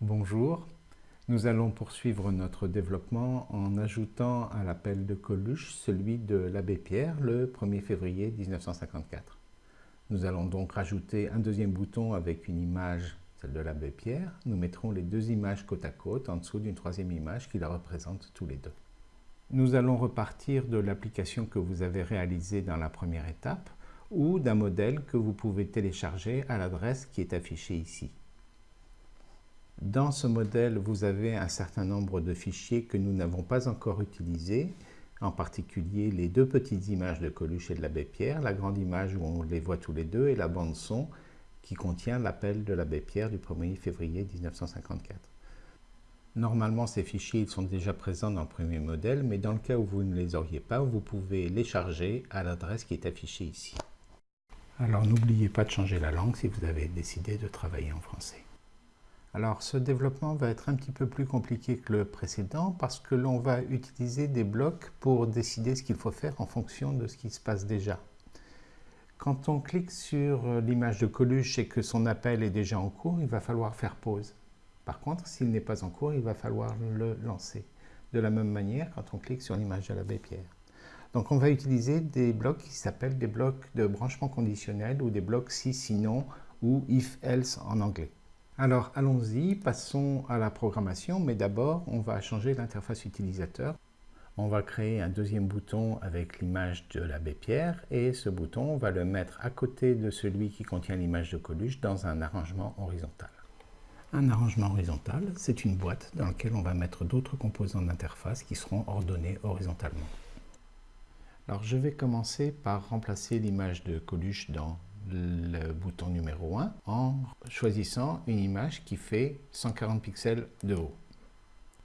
Bonjour, nous allons poursuivre notre développement en ajoutant à l'appel de Coluche celui de l'abbé Pierre le 1er février 1954. Nous allons donc rajouter un deuxième bouton avec une image, celle de l'abbé Pierre. Nous mettrons les deux images côte à côte en dessous d'une troisième image qui la représente tous les deux. Nous allons repartir de l'application que vous avez réalisée dans la première étape ou d'un modèle que vous pouvez télécharger à l'adresse qui est affichée ici. Dans ce modèle, vous avez un certain nombre de fichiers que nous n'avons pas encore utilisés, en particulier les deux petites images de Coluche et de l'abbé Pierre, la grande image où on les voit tous les deux et la bande son qui contient l'appel de l'abbé Pierre du 1er février 1954. Normalement, ces fichiers sont déjà présents dans le premier modèle, mais dans le cas où vous ne les auriez pas, vous pouvez les charger à l'adresse qui est affichée ici. Alors n'oubliez pas de changer la langue si vous avez décidé de travailler en français. Alors ce développement va être un petit peu plus compliqué que le précédent parce que l'on va utiliser des blocs pour décider ce qu'il faut faire en fonction de ce qui se passe déjà. Quand on clique sur l'image de Coluche et que son appel est déjà en cours, il va falloir faire pause. Par contre, s'il n'est pas en cours, il va falloir le lancer. De la même manière, quand on clique sur l'image de l'abbé Pierre. Donc on va utiliser des blocs qui s'appellent des blocs de branchement conditionnel ou des blocs si, sinon ou if, else en anglais. Alors allons-y, passons à la programmation, mais d'abord on va changer l'interface utilisateur. On va créer un deuxième bouton avec l'image de l'abbé Pierre et ce bouton on va le mettre à côté de celui qui contient l'image de Coluche dans un arrangement horizontal. Un arrangement horizontal, c'est une boîte dans laquelle on va mettre d'autres composants d'interface qui seront ordonnés horizontalement. Alors je vais commencer par remplacer l'image de Coluche dans le bouton numéro 1 en choisissant une image qui fait 140 pixels de haut.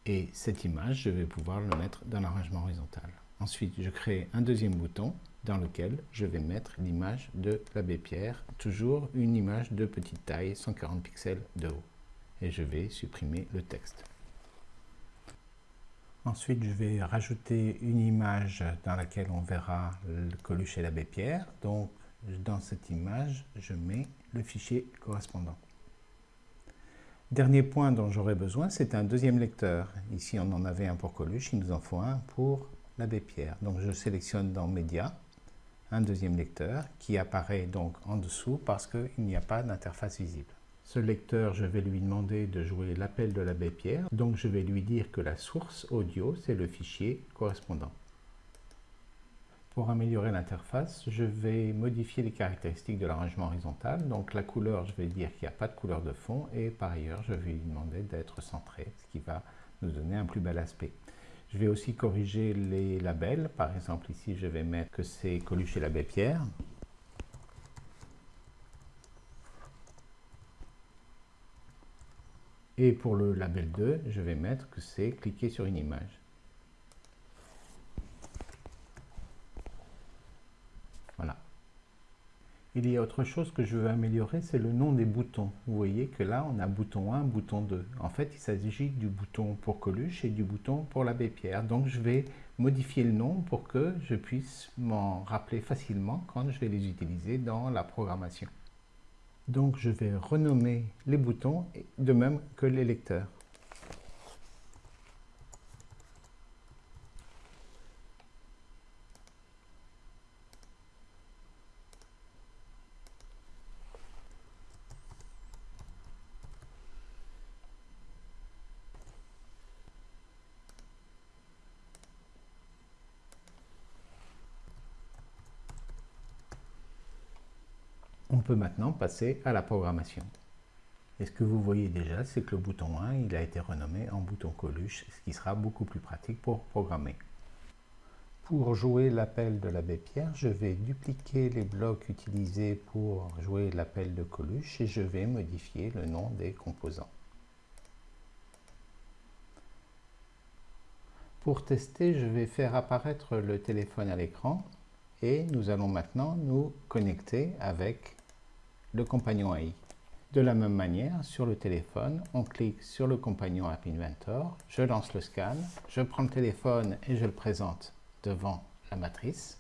Et cette image, je vais pouvoir le mettre dans l'arrangement horizontal. Ensuite, je crée un deuxième bouton dans lequel je vais mettre l'image de l'abbé Pierre, toujours une image de petite taille, 140 pixels de haut. Et je vais supprimer le texte. Ensuite, je vais rajouter une image dans laquelle on verra le Coluche et l'abbé Pierre. Donc, dans cette image, je mets le fichier correspondant. Dernier point dont j'aurai besoin, c'est un deuxième lecteur. Ici, on en avait un pour Coluche, il nous en faut un pour l'abbé Pierre. Donc, je sélectionne dans Média un deuxième lecteur qui apparaît donc en dessous parce qu'il n'y a pas d'interface visible. Ce lecteur, je vais lui demander de jouer l'appel de l'abbé Pierre, donc je vais lui dire que la source audio, c'est le fichier correspondant. Pour améliorer l'interface, je vais modifier les caractéristiques de l'arrangement horizontal. Donc la couleur, je vais dire qu'il n'y a pas de couleur de fond et par ailleurs, je vais lui demander d'être centré, ce qui va nous donner un plus bel aspect. Je vais aussi corriger les labels. Par exemple, ici, je vais mettre que c'est Coluche et l'abbé Pierre. Et pour le label 2, je vais mettre que c'est cliquer sur une image. Voilà. Il y a autre chose que je veux améliorer, c'est le nom des boutons. Vous voyez que là, on a bouton 1, bouton 2. En fait, il s'agit du bouton pour Coluche et du bouton pour l'abbé Pierre. Donc, je vais modifier le nom pour que je puisse m'en rappeler facilement quand je vais les utiliser dans la programmation. Donc je vais renommer les boutons de même que les lecteurs. On peut maintenant passer à la programmation. Et ce que vous voyez déjà, c'est que le bouton 1 il a été renommé en bouton Coluche, ce qui sera beaucoup plus pratique pour programmer. Pour jouer l'appel de l'abbé Pierre, je vais dupliquer les blocs utilisés pour jouer l'appel de Coluche et je vais modifier le nom des composants. Pour tester, je vais faire apparaître le téléphone à l'écran et nous allons maintenant nous connecter avec le compagnon AI. De la même manière, sur le téléphone, on clique sur le compagnon App Inventor, je lance le scan, je prends le téléphone et je le présente devant la matrice.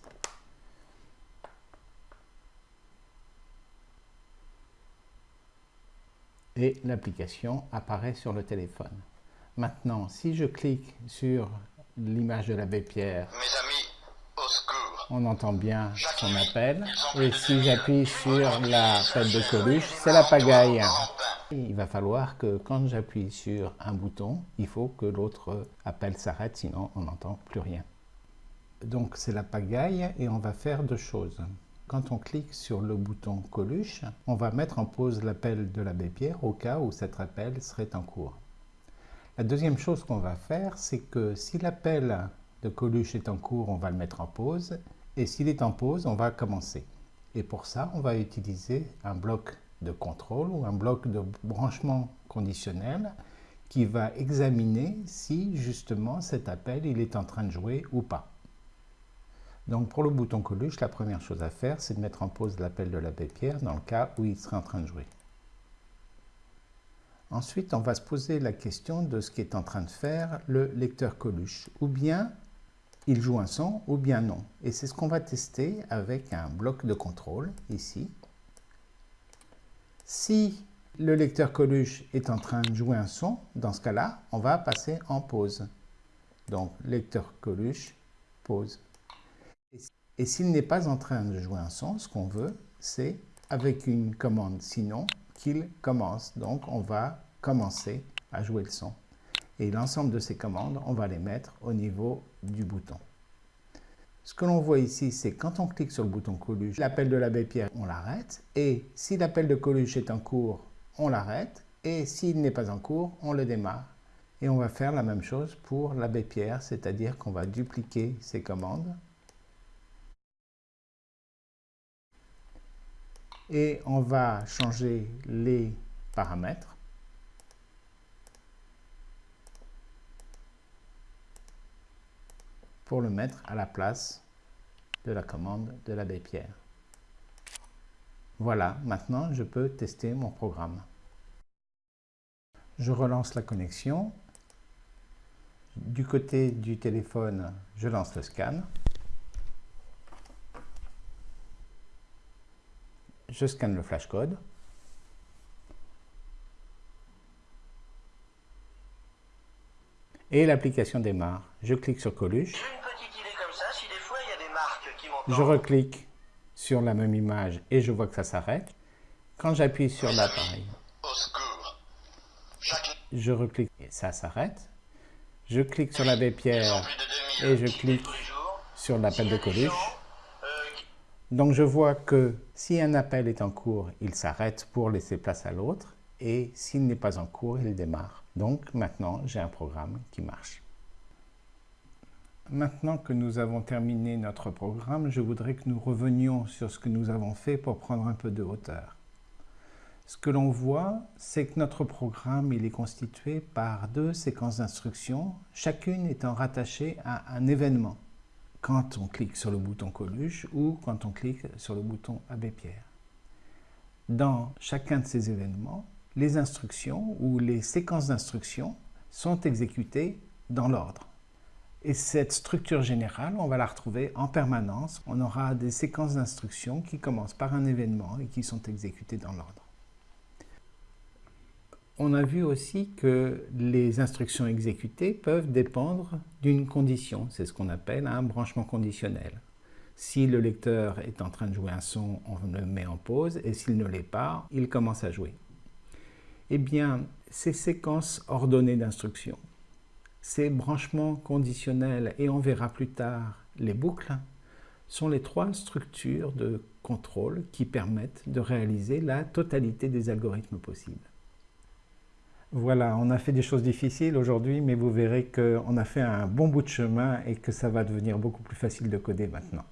et l'application apparaît sur le téléphone. Maintenant, si je clique sur l'image de l'abbé Pierre, on entend bien son appel. Et si j'appuie sur la pelle de Coluche, c'est la pagaille. Il va falloir que quand j'appuie sur un bouton, il faut que l'autre appel s'arrête, sinon on n'entend plus rien. Donc c'est la pagaille et on va faire deux choses. Quand on clique sur le bouton Coluche, on va mettre en pause l'appel de l'abbé Pierre au cas où cet appel serait en cours. La deuxième chose qu'on va faire, c'est que si l'appel de Coluche est en cours, on va le mettre en pause. Et s'il est en pause, on va commencer. Et pour ça, on va utiliser un bloc de contrôle ou un bloc de branchement conditionnel qui va examiner si justement cet appel il est en train de jouer ou pas. Donc pour le bouton Coluche, la première chose à faire, c'est de mettre en pause l'appel de l'abbé Pierre dans le cas où il serait en train de jouer. Ensuite, on va se poser la question de ce qu'est en train de faire le lecteur Coluche. Ou bien il joue un son, ou bien non. Et c'est ce qu'on va tester avec un bloc de contrôle, ici. Si le lecteur Coluche est en train de jouer un son, dans ce cas-là, on va passer en pause. Donc, lecteur Coluche, pause. Et s'il n'est pas en train de jouer un son, ce qu'on veut, c'est avec une commande sinon qu'il commence. Donc, on va commencer à jouer le son. Et l'ensemble de ces commandes, on va les mettre au niveau du bouton. Ce que l'on voit ici, c'est quand on clique sur le bouton Coluche, l'appel de l'abbé Pierre, on l'arrête. Et si l'appel de Coluche est en cours, on l'arrête. Et s'il n'est pas en cours, on le démarre. Et on va faire la même chose pour l'abbé Pierre, c'est-à-dire qu'on va dupliquer ces commandes. Et on va changer les paramètres. Pour le mettre à la place de la commande de l'abbé Pierre. Voilà, maintenant je peux tester mon programme. Je relance la connexion. Du côté du téléphone, je lance le scan. Je scanne le flashcode. Et l'application démarre. Je clique sur Coluche. Je reclique sur la même image et je vois que ça s'arrête. Quand j'appuie sur l'appareil, je reclique et ça s'arrête. Je clique sur l'abbé Pierre et je clique sur l'appel de Coluche. Donc je vois que si un appel est en cours, il s'arrête pour laisser place à l'autre et s'il n'est pas en cours, il démarre. Donc maintenant, j'ai un programme qui marche. Maintenant que nous avons terminé notre programme, je voudrais que nous revenions sur ce que nous avons fait pour prendre un peu de hauteur. Ce que l'on voit, c'est que notre programme il est constitué par deux séquences d'instructions, chacune étant rattachée à un événement, quand on clique sur le bouton Coluche ou quand on clique sur le bouton Abbé Pierre. Dans chacun de ces événements, les instructions ou les séquences d'instructions sont exécutées dans l'ordre. Et cette structure générale, on va la retrouver en permanence. On aura des séquences d'instructions qui commencent par un événement et qui sont exécutées dans l'ordre. On a vu aussi que les instructions exécutées peuvent dépendre d'une condition. C'est ce qu'on appelle un branchement conditionnel. Si le lecteur est en train de jouer un son, on le met en pause, et s'il ne l'est pas, il commence à jouer. Eh bien, ces séquences ordonnées d'instructions ces branchements conditionnels, et on verra plus tard les boucles, sont les trois structures de contrôle qui permettent de réaliser la totalité des algorithmes possibles. Voilà, on a fait des choses difficiles aujourd'hui, mais vous verrez qu'on a fait un bon bout de chemin et que ça va devenir beaucoup plus facile de coder maintenant.